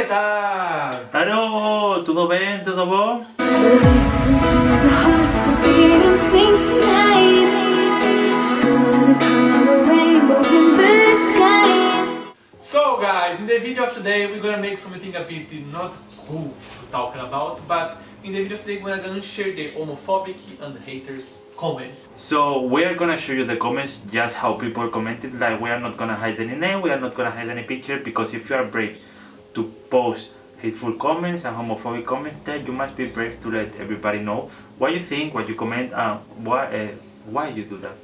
que tal? Alô, tudo bem? Tudo bom? So guys, in the video of today we're gonna make something a bit not cool to talk about, but in the video of today we're gonna share the homophobic and haters comments. So we are gonna show you the comments, just how people commented, like we are not gonna hide any name, we are not gonna hide any picture, because if you are brave to post hateful comments and homophobic comments, then you must be brave to let everybody know what you think, what you comment, and why, uh, why you do that.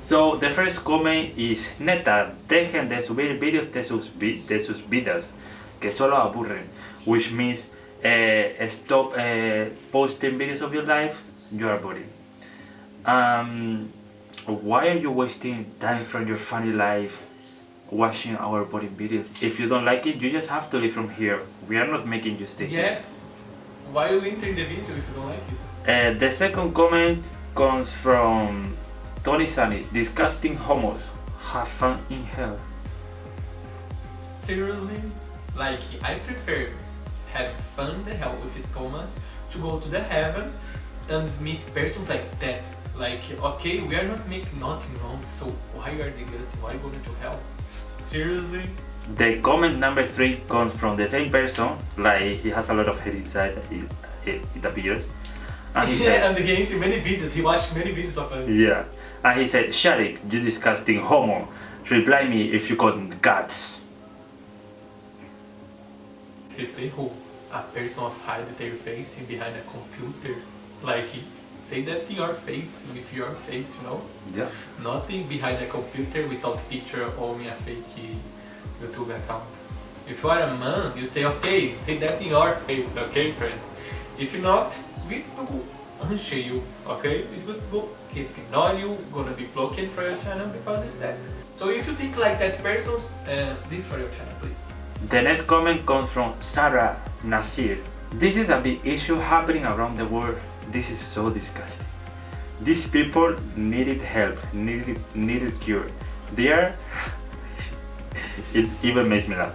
So the first comment is Neta, dejen de subir vídeos de sus, vi de sus vidas, que solo aburren, which means uh, stop uh, posting videos of your life, you are boring. Um, why are you wasting time from your funny life watching our boring videos? If you don't like it, you just have to leave from here. We are not making you stay here. Yes? Why you enter the video if you don't like it? Uh, the second comment comes from Tony Sunny. Disgusting homos. Have fun in hell. Seriously? Like, I prefer have fun the hell with it Thomas to go to the heaven and meet persons like that. Like, okay, we are not making nothing wrong, so why are they disgusting? Why are you going to help Seriously? The comment number three comes from the same person, like he has a lot of hate inside, it, it, it appears. And he yeah, said, and he entered many videos, he watched many videos of us. yeah. And he said, shut it, you disgusting homo. Reply me if you got guts. Who? A person of hide their face behind a computer. Like, say that in your face, with your face, you know? Yeah. Nothing behind a computer without picture or a fake YouTube account. If you are a man, you say, okay, say that in your face, okay, friend? If not, we will unsure you, okay? We just go keep ignore you, gonna be blocking for your channel because it's that. So if you think like that person, uh, leave for your channel, please. The next comment comes from Sarah Nasir. This is a big issue happening around the world. This is so disgusting. These people needed help, needed, needed cure. They are... it even makes me laugh.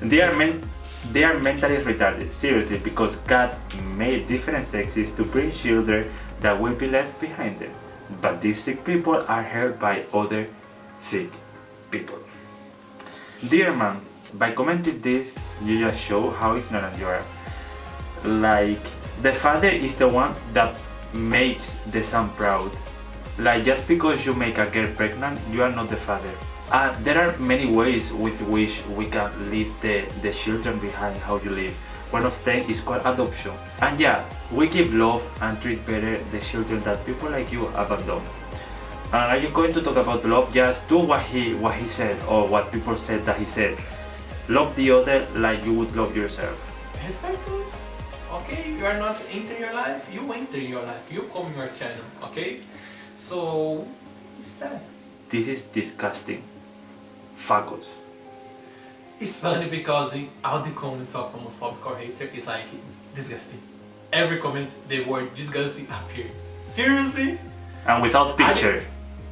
They are, men, they are mentally retarded, seriously, because God made different sexes to bring children that will be left behind them. But these sick people are helped by other sick people. Dear man, by commenting this, you just show how ignorant you are. Like, the father is the one that makes the son proud. Like, just because you make a girl pregnant, you are not the father. Uh, there are many ways with which we can leave the, the children behind how you live. One of them is called adoption. And yeah, we give love and treat better the children that people like you abandon. And are you going to talk about love? Just do what he what he said or what people said that he said. Love the other like you would love yourself. Respect us, okay? You are not entering your life, you enter your life, you come in your channel, okay? So, it's that. This is disgusting. Fuckers. It's funny because in all the comments of homophobic or hater is like disgusting. Every comment the word disgusting appear. Seriously? And without picture.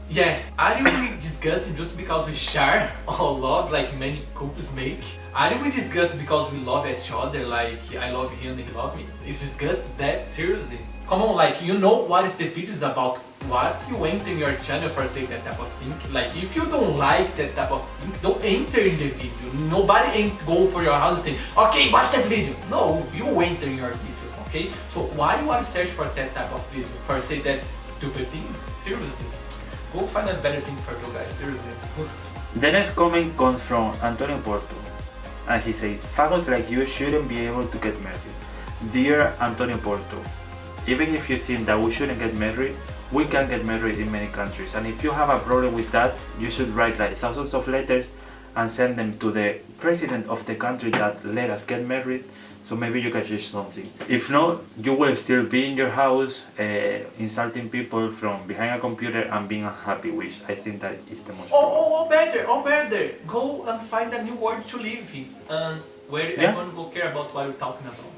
Yeah, are you really disgusted just because we share our love like many couples make? Are we disgusted because we love each other like I love him and he love me? Is disgust that? Seriously? Come on, like you know what is the videos about what you enter in your channel for say that type of thing? Like if you don't like that type of thing, don't enter in the video. Nobody ain't go for your house and say, okay, watch that video. No, you enter in your video, okay? So why you want to search for that type of video? For say that stupid things? Seriously? Go find a better thing for you guys, seriously. The next comment comes from Antonio Porto. And he says, Fagos like you shouldn't be able to get married. Dear Antonio Porto, even if you think that we shouldn't get married, we can get married in many countries. And if you have a problem with that, you should write like thousands of letters and send them to the president of the country that let us get married so maybe you can change something. If not, you will still be in your house uh, insulting people from behind a computer and being unhappy, which I think that is the most Oh, oh, oh, better, oh, better. Go and find a new world to live in. And where Yeah. everyone will care about what you're talking about.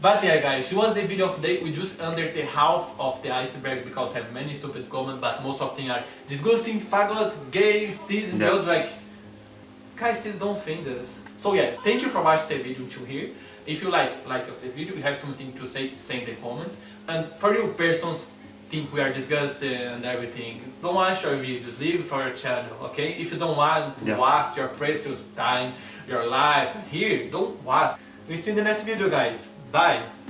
But yeah guys, it was the video of the day, we just under the half of the iceberg because I have many stupid comments but most of them are disgusting, faggot, gays, this and the other like guys, this don't offend us. So yeah, thank you for watching the video until here. If you like like the video, you have something to say, say in the comments. And for you persons think we are disgusting and everything, don't watch our videos, leave it for our channel, okay? If you don't want to Yeah. waste your precious time, your life here, don't waste. We see you in the next video guys. Bye!